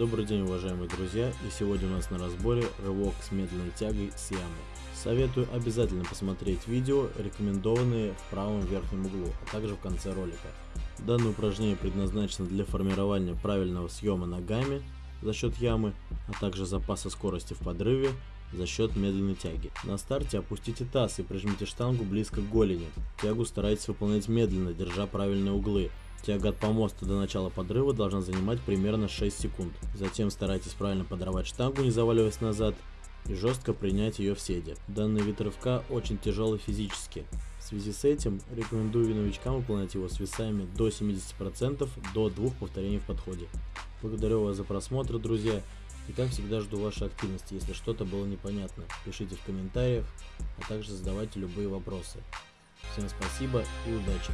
Добрый день, уважаемые друзья, и сегодня у нас на разборе рывок с медленной тягой с ямы. Советую обязательно посмотреть видео, рекомендованные в правом верхнем углу, а также в конце ролика. Данное упражнение предназначено для формирования правильного съема ногами за счет ямы, а также запаса скорости в подрыве за счет медленной тяги. На старте опустите таз и прижмите штангу близко к голени. Тягу старайтесь выполнять медленно, держа правильные углы. Тяга от помоста до начала подрыва должна занимать примерно 6 секунд. Затем старайтесь правильно подорвать штангу, не заваливаясь назад, и жестко принять ее в седе. Данный вид рывка очень тяжелый физически. В связи с этим рекомендую новичкам выполнять его с весами до 70% до двух повторений в подходе. Благодарю вас за просмотр, друзья. И как всегда жду вашей активности, если что-то было непонятно. Пишите в комментариях, а также задавайте любые вопросы. Всем спасибо и удачи!